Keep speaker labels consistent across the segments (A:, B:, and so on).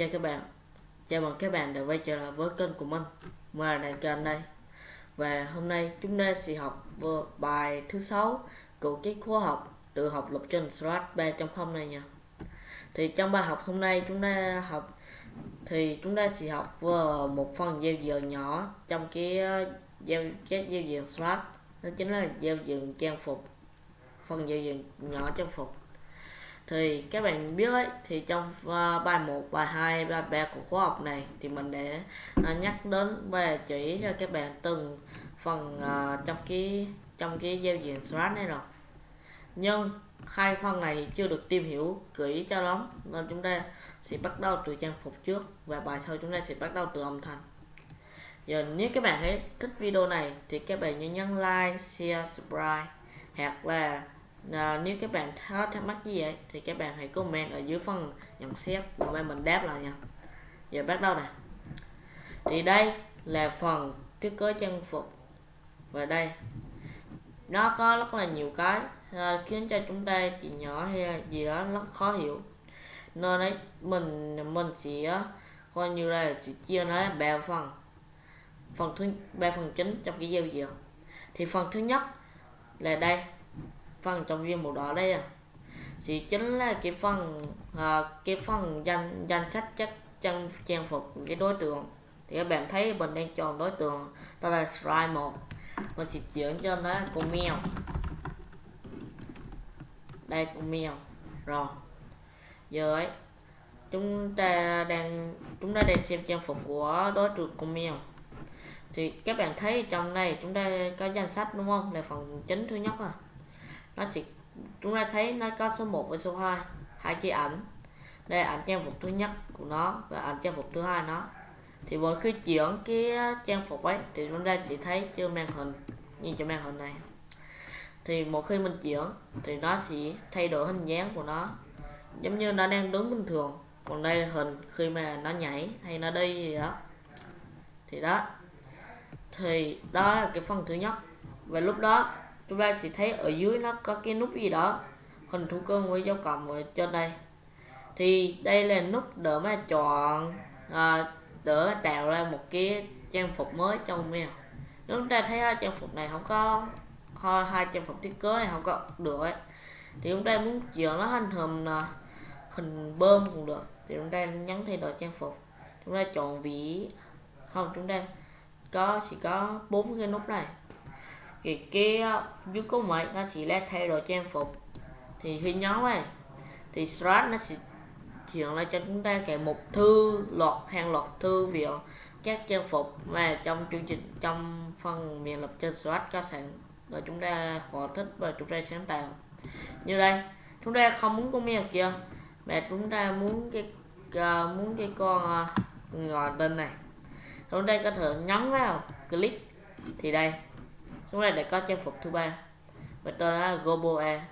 A: Chào các bạn. Chào mừng các bạn đã quay trở lại với kênh của mình. Mình là Đại Kênh đây. Và hôm nay chúng ta sẽ học bài thứ sáu của cái khóa học tự học lập trình Slash 3.0 này nha. Thì trong bài học hôm nay chúng ta học, thì chúng ta sẽ học vừa một phần giao diện nhỏ trong cái uh, giao các giao diện Slash đó chính là giao diện trang phục, phần giao diện nhỏ trang phục thì các bạn biết ấy thì trong uh, bài 1, bài 2, bài 3 của khóa học này thì mình để uh, ờ, nhắc đến và chỉ cho các bạn từng phần uh, trong cái trong cái giao diện Slack này rồi. Nhưng hai phần này chưa được tìm hiểu kỹ cho lắm nên chúng ta sẽ bắt đầu từ trang phục trước và bài sau chúng ta sẽ bắt đầu từ âm thanh. Giờ nếu các bạn thấy thích video này thì các bạn nhớ nhấn like share subscribe hoặc là à, nếu các bạn có thắc mắc gì vậy thì các bạn hãy comment ở dưới phần nhận xét. Và mình đáp lại nha. Giờ bắt đầu nè. Thì đây là phần thiết kế trang phục. Và đây nó có rất là nhiều cái à, khiến cho chúng ta chỉ nhỏ hay gì đó rất khó hiểu. Nên đấy mình mình sẽ ờ, coi như là chỉ chia nó là ba phần. Phần thứ ba phần chính trong cái giao diện. Thì phần thứ nhất là đây phần trong viên màu đỏ đây à. Thì chính là cái phần à, cái phần danh danh sách các chân trang phục cái đối tượng. Thì các bạn thấy mình đang chọn đối tượng đó là slide một. Mình sẽ chuyển cho nó con mèo. Đây con mèo. Rồi. Giờ ấy chúng ta đang chúng ta đang xem trang phục của đối tượng con mèo. Thì các bạn thấy trong này chúng ta có danh sách đúng không? Là phần chính thứ nhất à nó sẽ chúng ta thấy nó có số 1 và số 2 hai cái ảnh. Đây là ảnh trang phục thứ nhất của nó và ảnh trang phục thứ hai nó. Thì mỗi khi chuyển cái ờ, trang phục ấy thì chúng ta sẽ thấy trên màn hình như trên màn hình này. Thì một khi mình chuyển thì nó sẽ thay đổi hình dáng của nó. Giống như nó đang đứng bình thường. Còn đây là hình khi mà nó nhảy hay nó đi gì đó. Thì đó. Thì đó là cái phần thứ nhất. Và lúc đó chúng ta sẽ thấy ở dưới nó có cái nút gì đó hình thú cưng với dấu cộng ở trên đây. Thì đây là nút để mà chọn à, để tạo ra một cái trang phục mới cho mèo nếu chúng ta thấy hai trang phục này không có hai trang phục thiết kế này không có được ấy thì chúng ta muốn chuyển nó thành hình à, hình bơm cũng được. Thì chúng ta nhấn thay đổi trang phục. Chúng ta chọn vị không chúng ta có chỉ có bốn cái nút này cái cái dưới có mấy nó sẽ là thay đổi trang phục. Thì khi nhấn này thì strat nó sẽ chuyển lại cho chúng ta cái mục thư loạt hàng loạt thư viện các trang phục. Mà trong chương trình trong phần miền lập trên strat có sẵn rồi chúng ta họ thích và chúng ta sáng tạo. Như đây chúng ta không muốn con mèo kia mà chúng ta muốn cái uh, muốn cái con uh, ngò tên này. Chúng ta có thể nhấn vào click thì đây chúng ta đã có trang phục thứ ba. Và tên là Goboe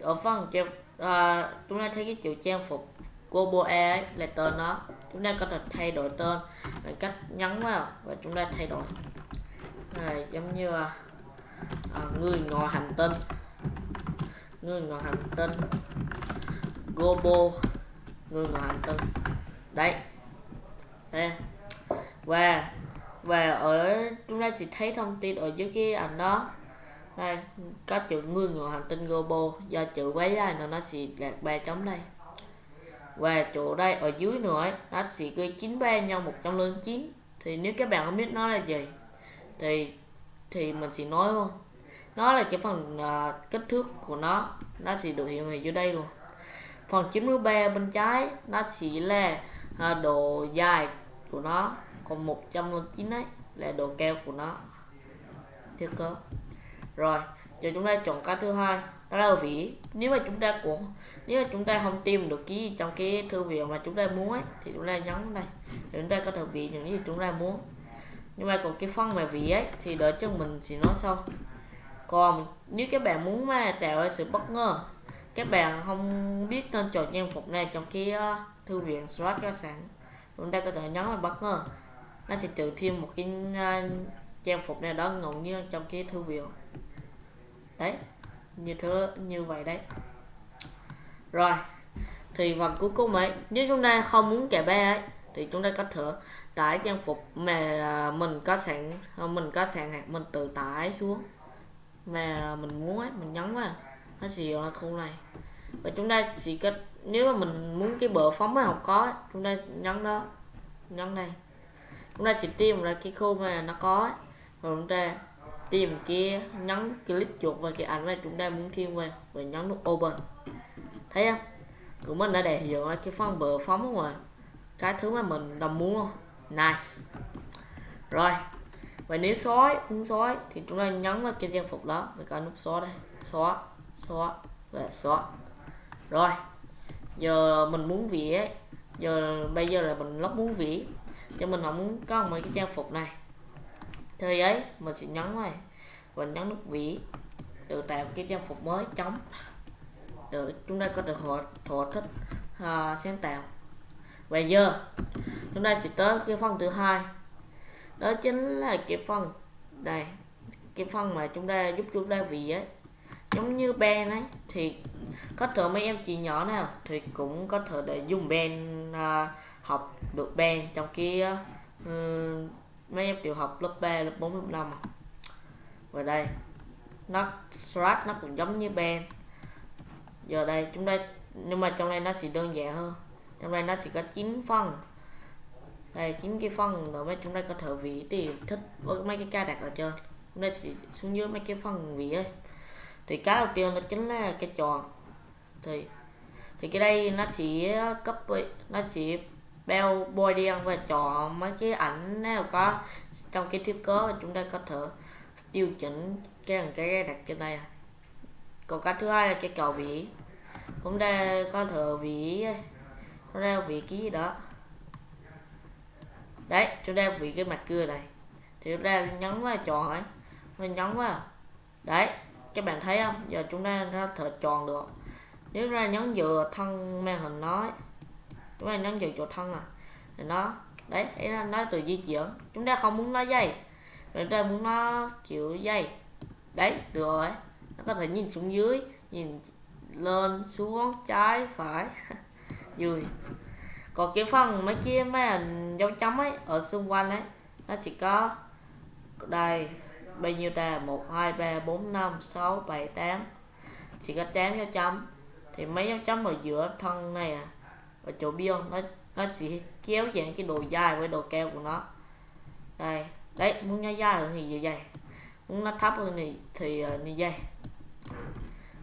A: ở phần trang uh, chúng ta thấy cái chữ trang phục Goboe ấy là tên nó. Chúng ta có thể thay đổi tên bằng cách nhấn vào và chúng ta thay đổi. Này giống như uh, người ngồi hành tinh. Người ngồi hành tinh. Gobo người ngồi hành tinh. Đấy. Đây. Và và ở chúng ta sẽ thấy thông tin ở dưới cái ảnh đó. Đây có chữ người ngoài hành tinh Gobo do chữ quấy dài nó sẽ đạt ba chấm đây. Và chỗ đây ở dưới nữa ấy, nó sẽ ghi 93 nhân 109 thì nếu các bạn không biết nó là gì thì thì mình sẽ nói luôn. Nó là cái phần uh, kích thước của nó. Nó sẽ được hiện hình dưới đây luôn. Phần 93 bên trái nó sẽ là uh, độ dài của nó còn 109 ấy là độ cao của nó. Thiết cơ. Rồi giờ chúng ta chọn cái thứ hai đó là vỉ nếu mà chúng ta cũng nếu mà chúng ta không tìm được cái gì trong cái thư viện mà chúng ta muốn ấy thì chúng ta nhấn đây. Để chúng ta có thể vỉ những gì chúng ta muốn. Nhưng mà còn cái phân mà vỉ ấy thì đợi cho mình thì nói sau còn nếu các bạn muốn mà tạo ra sự bất ngờ các bạn không biết tên chọn trang phục này trong cái uh, thư viện slot ra sẵn chúng ta có thể nhấn vào bất ngờ nó sẽ tự thêm một cái uh, trang phục này đó ngẫu nhiên trong cái thư viện. Đấy như thế như vậy đấy. Rồi thì phần cuối cùng ấy nếu chúng ta không muốn kẻ ba ấy thì chúng ta có thể tải trang phục mà mình có sẵn à, mình có sẵn hạt mình tự tải xuống. Mà mình muốn ấy mình nhấn vào. Nó sẽ hiện ra khu này. Và chúng ta chỉ cách nếu mà mình muốn cái bờ phóng mà không có chúng ta nhấn đó nhấn đây chúng ta sẽ tìm ra cái khu mà nó có rồi chúng ta tìm kia nhấn click chuột vào cái ảnh mà chúng ta muốn thêm vào và nhấn nút open. Thấy không? Tụi mình đã để hiện ra cái phần bờ phóng rồi. Cái thứ mà mình đồng muốn không? Nice. Rồi. Và nếu xóa muốn xóa thì chúng ta nhấn vào cái trang phục đó với cả nút xóa đây. Xóa xóa và xóa rồi. Giờ mình muốn vẽ. Giờ, bây giờ là mình lóc muốn vẽ cho mình không muốn có mấy cái trang phục này. Thì ấy mình sẽ nhấn này. Và nhấn nút vĩ, tự tạo cái trang phục mới chống. Được chúng ta có được thỏa, thỏa thích uh, sáng tạo. Và giờ chúng ta sẽ tới cái phần thứ hai. Đó chính là cái phần này, cái phần mà chúng ta giúp chúng ta vì ấy. Giống như ben ấy thì có thể mấy em chị nhỏ nào thì cũng có thể để dùng ben uh, học được band trong cái uh, mấy em tiểu học lớp 3, lớp 4, lớp 5 à. và đây nó strat nó cũng giống như band. Giờ đây chúng ta nhưng mà trong đây nó sẽ đơn giản hơn. Trong đây nó sẽ có 9 phần. Đây chín cái phần rồi mấy chúng ta có thể vị thì thích với mấy cái ca đặt ở trên. Chúng ta sẽ xuống dưới mấy cái phần vị ấy. Thì cái đầu tiên nó chính là cái tròn thì thì cái đây nó sẽ cấp nó sẽ beo bôi đen và chọn mấy cái ảnh nào có trong cái thiết kế chúng ta có thể điều chỉnh cái cái đặt trên đây. Còn cái thứ hai là cái cầu vỉ chúng ta có thể vỉ chúng ta vỉ cái gì đó. Đấy chúng ta vỉ cái mặt cưa này. Thì chúng ta nhấn vào chọn ấy. Mình nhấn vào. Đấy các bạn thấy không? Giờ chúng ta có thể chọn được. Nếu ra nhấn vừa thân màn hình nói chúng ta nhấn vào chỗ thân à. Thì nó, đấy thấy là nó từ di chuyển. Chúng ta không muốn nó dây chúng ta muốn nó chịu dây đấy, được rồi. Nó có thể nhìn xuống dưới, nhìn lên, xuống, trái, phải vui còn cái phần mấy kia mấy dấu chấm ấy, ở xung quanh ấy, nó chỉ có đây, bao nhiêu ta? Một, hai, ba, bốn, năm, sáu, bảy, tám. Chỉ có tám dấu chấm. Thì mấy dấu chấm ở giữa thân này à ở chỗ biêu nó nó sẽ kéo dạng cái đồ dài với đồ keo của nó. Đây đấy muốn nó dài hơn thì như vậy muốn nó thấp hơn thì thì uh, như vậy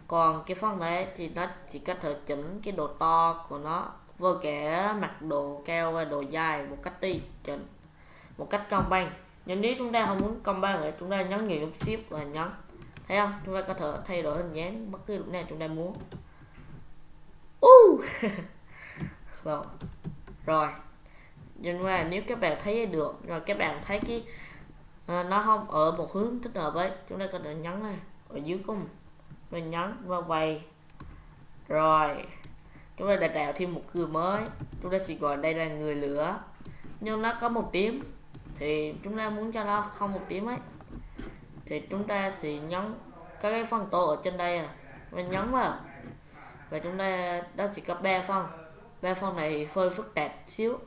A: còn cái phần này thì nó chỉ có thể chỉnh cái độ to của nó với cả mặt đồ keo và đồ dài một cách đi chỉnh một cách công bằng nhưng nếu chúng ta không muốn công bằng thì chúng ta nhấn nhiều nút shift và nhấn. Thấy không? Chúng ta có thể thay đổi hình dáng bất cứ lúc nào chúng ta muốn. Uh. Vâng. rồi rồi. Nhưng mà nếu các bạn thấy được rồi các bạn thấy cái à, nó không ở một hướng thích hợp ấy chúng ta có thể nhấn này ở dưới cùng mình. Nhấn và quay. Rồi. Chúng ta đã tạo thêm một người mới. Chúng ta sẽ gọi đây là người lửa. Nhưng nó có một tím, thì chúng ta muốn cho nó không một tím ấy thì chúng ta sẽ nhấn các cái phần tô ở trên đây à. Mình nhấn vào. Và chúng ta đó sẽ có ba phần ba phần này hơi phức tạp xíu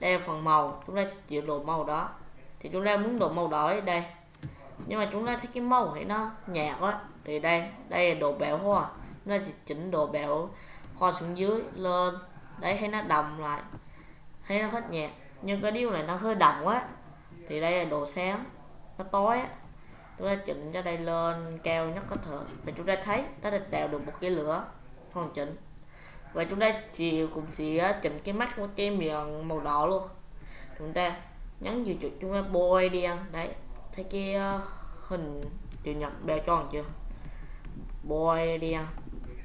A: đây là phần màu, chúng ta sẽ chịu độ màu đó. Thì chúng ta muốn độ màu đỏ ở đây. Nhưng mà chúng ta thấy cái màu thì nó nhạt quá thì đây đây là độ bẹo hoa. Chúng ta sẽ chỉnh độ bẹo hoa xuống dưới, lên. Đấy, thấy nó đậm lại, thấy nó hết nhạt. Nhưng cái điều này nó hơi đậm quá, thì đây là độ sáng nó tối á. Chúng ta chỉnh cho đây lên cao nhất có thể. Và chúng ta thấy nó đã tạo được một cái lửa hoàn chỉnh và chúng ta chỉ cũng sẽ chỉnh cái mắt của cái miệng màu đỏ luôn. Chúng ta nhấn vào chuột chúng ta bôi đi ăn. Đấy thấy cái hình chữ nhật beo tròn chưa? Bôi đi ăn.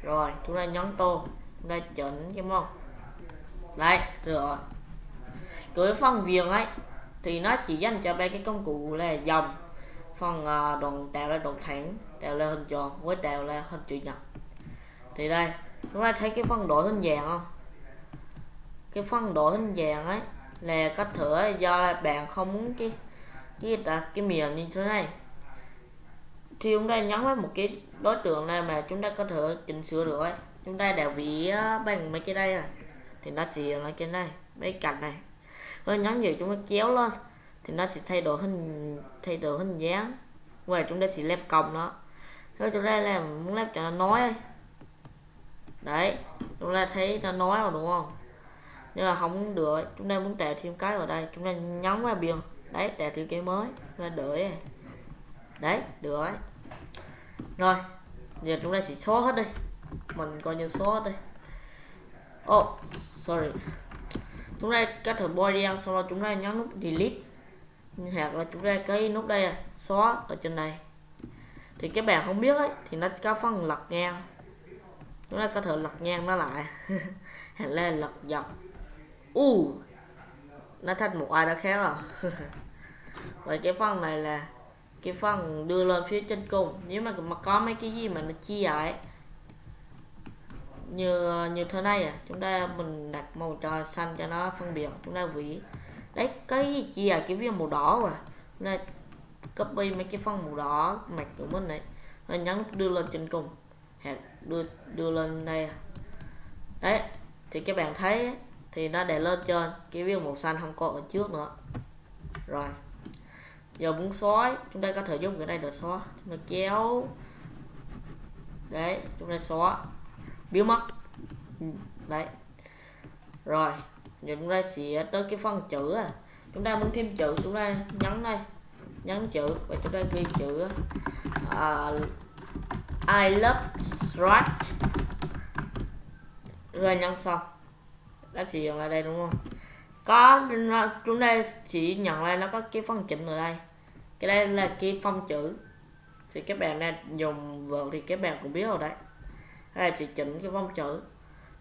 A: Rồi chúng ta nhấn tô chúng ta chỉnh cái mông. Đấy rồi. Cái với phần viền ấy thì nó chỉ dành cho ba cái công cụ là dòng phần uh, đoạn tạo là đoạn thẳng tạo là hình tròn với tạo là hình chữ nhật. Thì đây chúng ta thấy cái phân đổi hình dạng không? Cái phân đổi hình dạng ấy là có thể do là bạn không muốn cái cái đặt cái miệng như thế này. Thì chúng ta nhấn vào một cái đối tượng này mà chúng ta có thể chỉnh sửa được ấy. Chúng ta đảo vị bằng mấy cái đây à thì nó sẽ ở trên này, mấy cạnh này. Rồi nhấn vào chúng ta kéo lên, thì nó sẽ thay đổi hình, thay đổi hình dáng. Và chúng ta sẽ lép còng nó. Thôi chúng ta làm muốn lép cho nó nói đấy, chúng ta thấy nó nói rồi đúng không? Nhưng mà không được, chúng ta muốn tạo thêm cái vào đây, chúng ta nhấn vào biển. Đấy tạo thêm cái mới, chúng ta đợi. Đấy, được rồi. Giờ chúng ta chỉ xóa hết đi. Mình coi như xóa hết đi. Oh sorry. Chúng ta có thử bôi đen, sau đó chúng ta nhấn nút delete. Hoặc là chúng ta cái nút đây à, xóa ở trên này. Thì các bạn không biết ấy, thì nó có phần lật ngang chúng ta có thể lật ngang nó lại. Hay lên lật dọc. U. Uh, nó thành một ai đó khác rồi à? vậy cái phần này là cái phần đưa lên phía trên cùng. Nếu mà mà có mấy cái gì mà nó chia lại. Như như thế này à chúng ta mình đặt màu trò xanh cho nó phân biệt chúng ta vỉ đấy cái gì chia cái viên màu đỏ mà chúng ta copy mấy cái phân màu đỏ mặt của mình này và nhấn đưa lên trên cùng. Hoặc đưa đưa lên đây à? đấy thì các bạn thấy thì nó để lên trên cái viên màu xanh không có ở trước nữa. Rồi giờ muốn xóa chúng ta có thể dùng cái này để xóa chúng ta kéo. Đấy chúng ta xóa biến mất. Ừ, đấy. Rồi giờ chúng ta sẽ tới cái phần chữ à. Chúng ta muốn thêm chữ chúng ta nhấn đây nhấn chữ và chúng ta ghi chữ à, I love scratch rồi nhân xong đã sử dụng lại đây đúng không? Có chúng ta chỉ nhận lại nó có cái phần chỉnh ở đây. Cái đây là cái phong chữ. Thì các bạn đang dùng vợ thì các bạn cũng biết rồi đấy. Đây là chỉ chỉnh cái phong chữ.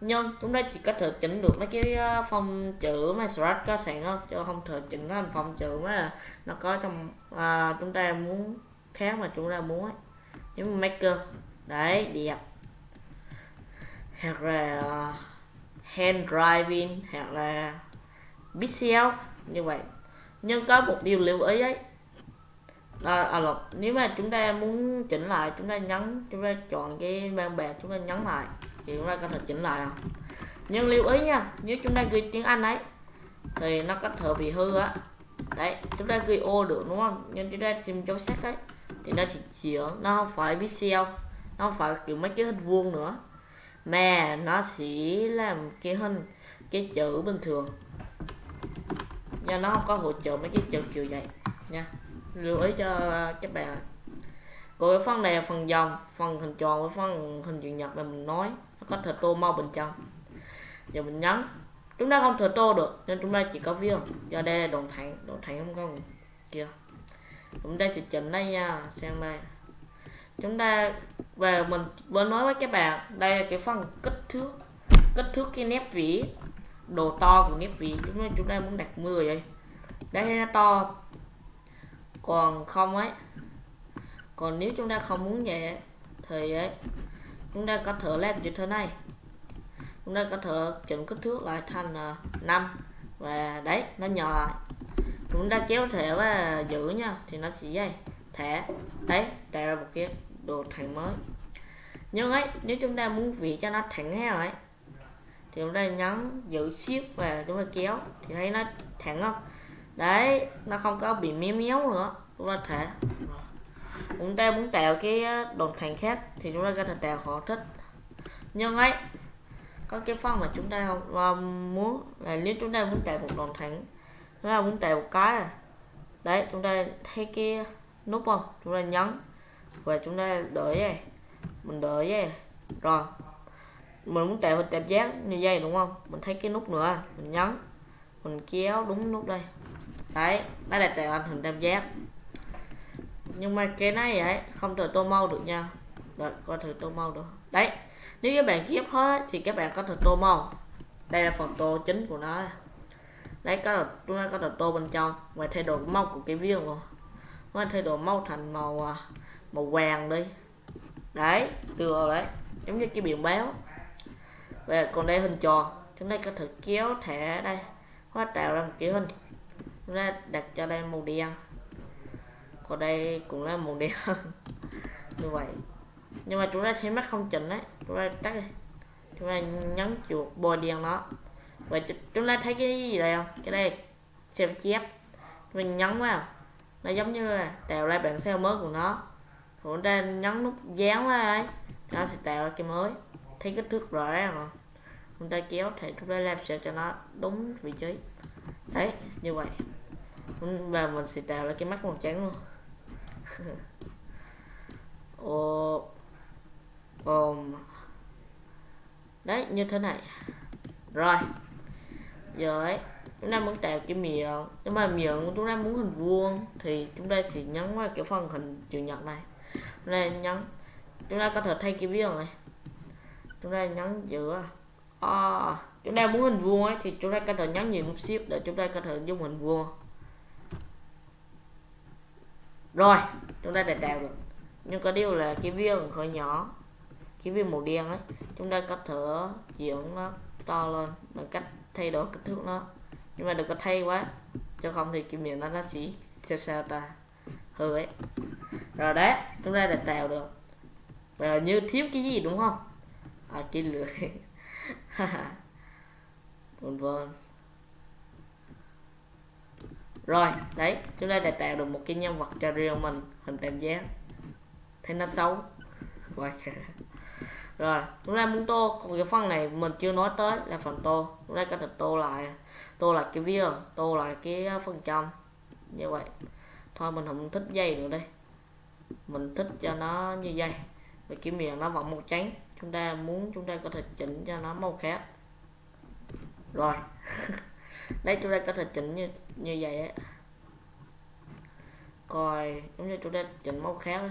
A: Nhưng chúng ta chỉ có thể chỉnh được mấy cái ờ, phong chữ mà Scratch có sẵn không? Chứ không thể chỉnh thành phong chữ mà nó có trong à, chúng ta muốn khác mà chúng ta muốn ấy giống maker đấy đẹp hoặc là uh, hand driving hoặc là pixel như vậy. Nhưng có một điều lưu ý ấy. Là à, là, nếu mà chúng ta muốn chỉnh lại chúng ta nhấn chúng ta chọn cái ban bè chúng ta nhấn lại thì chúng ta có thể chỉnh lại không nhưng lưu ý nha nếu chúng ta ghi tiếng anh ấy thì nó có thể bị hư á. Đấy chúng ta ghi ô được đúng không? Nhưng chúng ta xem dấu sắc ấy thì nó chỉ chiếu nó không phải pixel nó không phải kiểu mấy cái hình vuông nữa. Mà nó sẽ làm cái hình, cái chữ bình thường. Do nó không có hỗ trợ mấy cái chữ kiểu vậy, nha. Lưu ý cho các bạn. Còn cái phần này là phần dòng, phần hình tròn với phần hình chữ nhật là mình nói. Nó có thể tô màu bên trong. Giờ mình nhấn. Chúng ta không thể tô được, nên chúng ta chỉ có viền do đây là đoạn thẳng đoạn thẳng không có kia chúng ta sẽ chỉnh đây nha, xem đây. Chúng ta về mình vừa nói với các bạn, đây là cái phần kích thước kích thước cái nét vỉ độ to của nét vỉ chúng ta chúng ta muốn đặt 10 vậy. Đây nó to. Còn không ấy, còn nếu chúng ta không muốn vậy thì ấy, chúng ta có thể làm như thế này. Chúng ta có thể chỉnh kích thước lại thành à, 5 và đấy, nó nhỏ lại chúng ta kéo thẻ và giữ nha, thì nó sẽ dây. Thẻ đấy tạo ra một cái đồ thẳng mới. Nhưng ấy, nếu chúng ta muốn vị cho nó thẳng heo ấy, thì chúng ta nhấn giữ shift và chúng ta kéo, thì thấy nó thẳng không? Đấy, nó không có bị méo méo nữa, chúng ta thể chúng ta muốn tạo cái đồn thành khác, thì chúng ta có thể tạo họ thích. Nhưng ấy, có cái phần mà chúng ta không à, muốn là nếu chúng ta muốn tạo một đồn thẳng chúng ta muốn tạo một cái à. đấy chúng ta thấy cái nút không? Chúng ta nhấn. Và chúng ta đợi vậy. Mình đợi vậy. Rồi. Mình muốn tạo hình tạp giác như vậy đúng không? Mình thấy cái nút nữa à. mình nhấn. Mình kéo đúng nút đây. Đấy đây là tạo hình tam giác nhưng mà cái này vậy, không thể tô màu được nha. Đợi, coi thử tô màu được. Đấy nếu các bạn ghép hết thì các bạn có thể tô màu. Đây là phần tô chính của nó đấy có là chúng ta có thể tô bên trong và thay đổi màu của cái viên rồi. Nó thay đổi màu thành màu à, màu vàng đi. Đấy, được đấy. Giống như cái biển báo. Và còn đây hình tròn. Chúng ta có thể kéo thẻ đây. Hóa tạo ra một cái hình. Chúng ta đặt cho đây màu đen. Còn đây cũng là màu đen. Như vậy. Nhưng mà chúng ta thấy mắt không chỉnh đấy. Chúng ta tắt đi. Chúng ta nhấn chuột bôi đen nó vậy chúng ta thấy cái gì đây không? Cái đây, xem chép. Mình nhấn vào. Nó giống như là tạo ra bản sao mới của nó. Chúng ta nhấn nút dán ra ấy. Nó sẽ tạo ra cái mới. Thấy kích thước rõ ràng không chúng ta kéo thì chúng ta làm sao cho nó đúng vị trí. Đấy, như vậy. Và mình sẽ tạo ra cái mắt màu trắng luôn. Ồ ôm đấy, như thế này. Rồi giờ ấy chúng ta muốn tạo cái miệng. Nhưng mà miệng chúng ta muốn hình vuông thì chúng ta sẽ nhấn vào cái phần hình chữ nhật này. Chúng ta nhấn chúng ta có thể thay cái viên này. Chúng ta nhấn giữa à, chúng ta muốn hình vuông ấy thì chúng ta có thể nhấn nhiều nút shift để chúng ta có thể dùng hình vuông. Rồi chúng ta đã tạo được. Nhưng có điều là cái viên hơi nhỏ. Cái viên màu đen ấy chúng ta có thể chuyển nó to lên bằng cách thay đổi kích thước nó. Nhưng mà đừng có thay quá, cho không thì cái miệng nó nó chỉ sao sao ta, hư ấy. Rồi đấy chúng ta đã tạo được. Và như thiếu cái gì đúng không? À cái lưỡi. Vân vân. Rồi, đấy, chúng ta đã tạo được một cái nhân vật cho riêng mình, hình tam giác. Thấy nó xấu. Quá rồi rồi chúng ta muốn tô còn cái phần này mình chưa nói tới là phần tô. Chúng ta có thể tô lại tô lại cái view, tô lại cái ờ, phần trăm. Như vậy. Thôi mình không thích dây nữa đây. Mình thích cho nó như dây. Và cái miệng nó vẫn màu trắng. Chúng ta muốn chúng ta có thể chỉnh cho nó màu khác. Rồi. Đây chúng ta có thể chỉnh như như vậy ấy coi, giống như chúng ta chỉnh màu khác ấy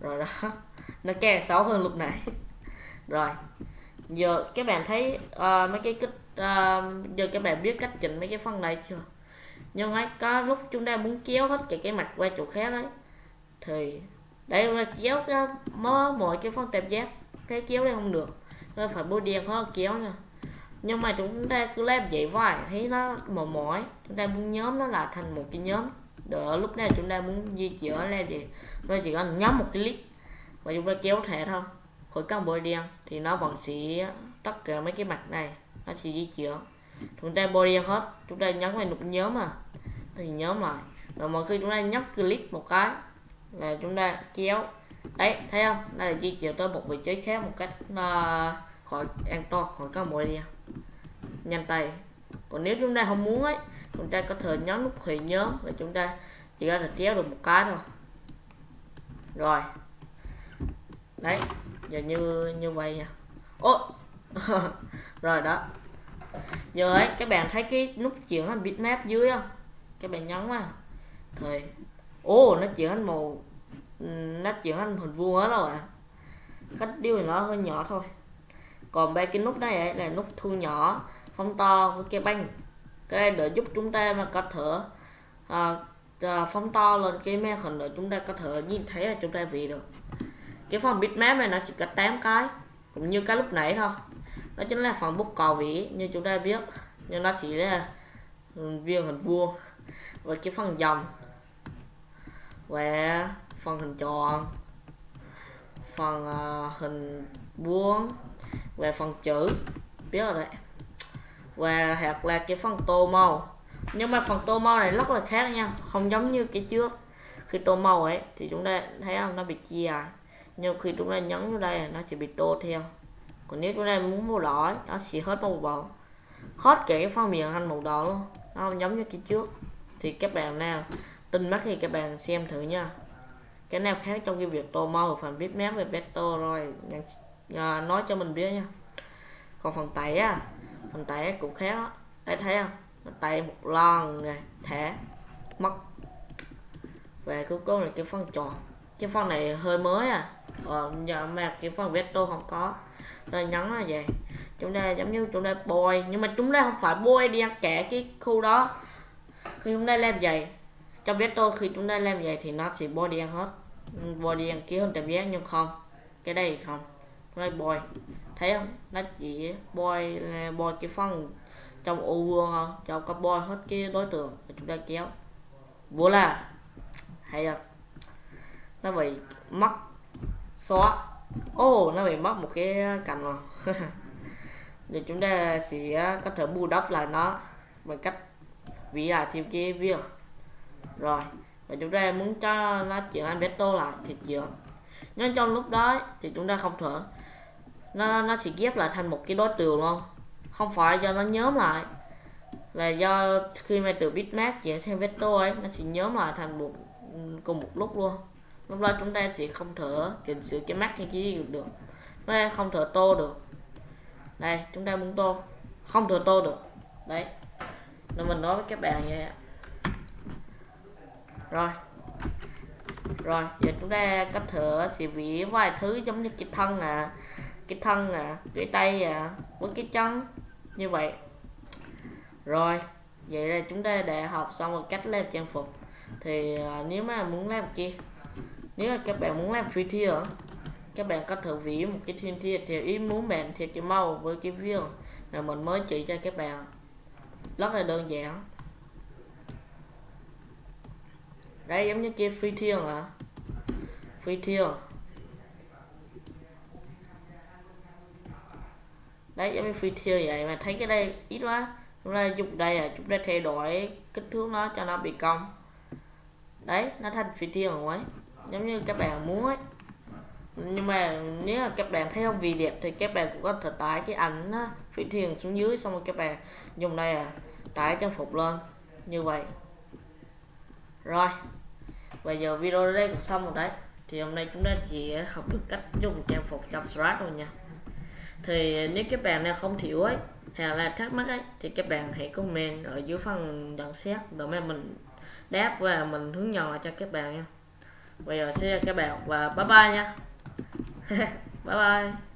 A: rồi đó. Nó càng xấu hơn lúc nãy. Rồi. Giờ các bạn thấy uh, mấy cái kích uh, giờ các bạn biết cách chỉnh mấy cái phần này chưa? Nhưng ấy có lúc chúng ta muốn kéo hết cái cái mặt qua chỗ khác ấy thì đây là kéo cái mớ mọi cái phân tạp giác cái kéo đây không được nên phải bôi đen hơn kéo nha. Nhưng mà chúng ta cứ làm vậy vài thấy nó mỏi mỏi chúng ta muốn nhóm nó là thành một cái nhóm đỡ lúc nào chúng ta muốn di chuyển làm gì ta chỉ cần nhắm một cái clip và chúng ta kéo thẻ thôi. Khỏi cần bôi đen thì nó vẫn sẽ tất cả mấy cái mặt này nó sẽ di chuyển. Chúng ta bôi đen hết chúng ta nhấn vào nút nhóm mà thì nhóm lại. Rồi mỗi khi chúng ta nhấp click một cái là chúng ta kéo. Đấy thấy không? Đây là di chuyển tới một vị trí khác một cách uh, khỏi an toàn khỏi có bôi đen nhanh tay. Còn nếu chúng ta không muốn ấy chúng ta có thể nhấn nút hủy nhóm và chúng ta chỉ có thể kéo được một cái thôi. Rồi. Đấy, giờ như như vậy nha. Ô! Rồi đó. Giờ ấy, các bạn thấy cái nút chuyển thành bitmap dưới không? Các bạn nhấn vào. Thì ô, nó chuyển thành màu nó chuyển thành hình vuông hết rồi à cách điều thì nó hơi nhỏ thôi. Còn ba cái nút đây ấy là nút thu nhỏ, phóng to với cái banh cái để giúp chúng ta mà có thể à, ờ, à, ờ, phóng to lên cái màn hình để chúng ta có thể nhìn thấy là chúng ta vì được. Cái phần bitmap này nó chỉ có 8 cái cũng như cái lúc nãy thôi. Đó chính là phần bút cầu vĩ như chúng ta biết. Nhưng nó chỉ là ừ, viên hình vuông. Và cái phần dòng. Và phần hình tròn. Phần uh, hình vuông. Và phần chữ. Biết rồi đấy và hoặc là cái phần tô màu. Nhưng mà phần tô màu này rất là khác nha, không giống như cái trước. Khi tô màu ấy, thì chúng ta thấy không? Nó bị chia à. nhưng khi chúng ta nhấn vào đây, nó sẽ bị tô theo. Còn nếu chúng ta muốn màu đỏ nó sẽ hết màu đỏ hết cả cái phần miệng thành màu đỏ luôn. Nó không giống như cái trước. Thì các bạn nào tin mắt thì các bạn xem thử nha. Cái nào khác trong cái việc tô màu phần bitmap về better rồi. À, nói cho mình biết nha. Còn phần tẩy á mình tẩy cũng khác đó. Đấy thấy không? Mình tẩy một lần này thẻ mất. Về cuối cùng là cái phần tròn. Cái phần này hơi mới à. Ờ, giờ mà cái phần veto không có. Rồi nhấn là vậy. Chúng ta giống như chúng ta bôi nhưng mà chúng ta không phải bôi đi ăn kẻ cái khu đó. Khi chúng ta làm vậy trong veto khi chúng ta làm vậy thì nó sẽ bôi đi ăn hết. Bôi đi ăn kia hơn tạm giác nhưng không. Cái đây không. Chúng ta bôi thấy không? Nó chỉ bôi bôi cái phần trong ô vuông không cho các bôi hết cái đối tượng chúng ta kéo. Vô là hay không nó bị mất xóa. Ô oh, nó bị mất một cái cành rồi thì chúng ta sẽ có thể bù đắp lại nó bằng cách vỉ lại thêm cái viên rồi và chúng ta muốn cho nó chuyển anh beto lại thì chuyển. Nhưng trong lúc đó thì chúng ta không thở nó nó sẽ ghép lại thành một cái đối tượng luôn. Không phải do nó nhóm lại. Là do khi mà từ bitmap chuyển sang vector ấy, nó sẽ nhóm lại thành một, cùng một lúc luôn. Lúc đó chúng ta sẽ không thở chỉnh sửa cái mắt hay cái gì được. Nó không thở tô được. Đây, chúng ta muốn tô. Không thở tô được. Đấy. Nên mình nói với các bạn như vậy rồi. Rồi, giờ chúng ta có thể sẽ vẽ vài thứ giống như cái thân à cái thân à cái tay à với cái chân như vậy. Rồi vậy là chúng ta đã học xong một cách làm trang phục. Thì à, nếu mà muốn làm kia nếu mà các bạn muốn làm phi thier các bạn có thể vẽ một cái thiên thier theo ý muốn bạn theo cái màu với cái viên mà mình mới chỉ cho các bạn. Rất là đơn giản. Đây giống như kia phi thiêng à phi thiêng đấy giống như phi thiêu vậy, mà thấy cái đây ít quá. Chúng ta dùng đây à chúng ta thay đổi, kích thước nó cho nó bị cong. Đấy, nó thành phi thiêu rồi ấy giống như các bạn muốn ấy. Nhưng mà nếu mà các bạn thấy không vì đẹp thì các bạn cũng có thể tải cái ảnh phi thiền xuống dưới, xong rồi các bạn dùng đây à tải trang phục lên. Như vậy. Rồi. Bây giờ video đây cũng xong rồi đấy. Thì hôm nay chúng ta chỉ học được cách dùng trang phục trong Strat rồi nha thì nếu các bạn nào không hiểu ấy, hay là thắc mắc ấy, thì các bạn hãy comment ở dưới phần nhận xét. Để mà mình đáp và mình hướng nhỏ cho các bạn nha. Bây giờ sẽ các bạn và bye bye nha. Bye bye.